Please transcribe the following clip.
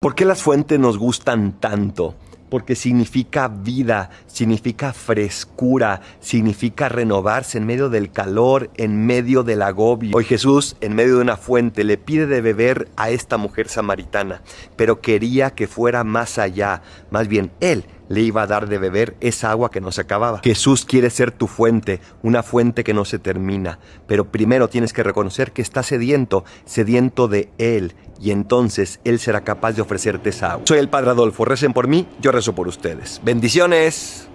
¿Por qué las fuentes nos gustan tanto? Porque significa vida, significa frescura, significa renovarse en medio del calor, en medio del agobio. Hoy Jesús, en medio de una fuente, le pide de beber a esta mujer samaritana, pero quería que fuera más allá. Más bien, Él le iba a dar de beber esa agua que no se acababa. Jesús quiere ser tu fuente, una fuente que no se termina, pero primero tienes que reconocer que estás sediento, sediento de Él, y entonces Él será capaz de ofrecerte esa agua. Soy el Padre Adolfo, recen por mí, yo rezo por ustedes. Bendiciones.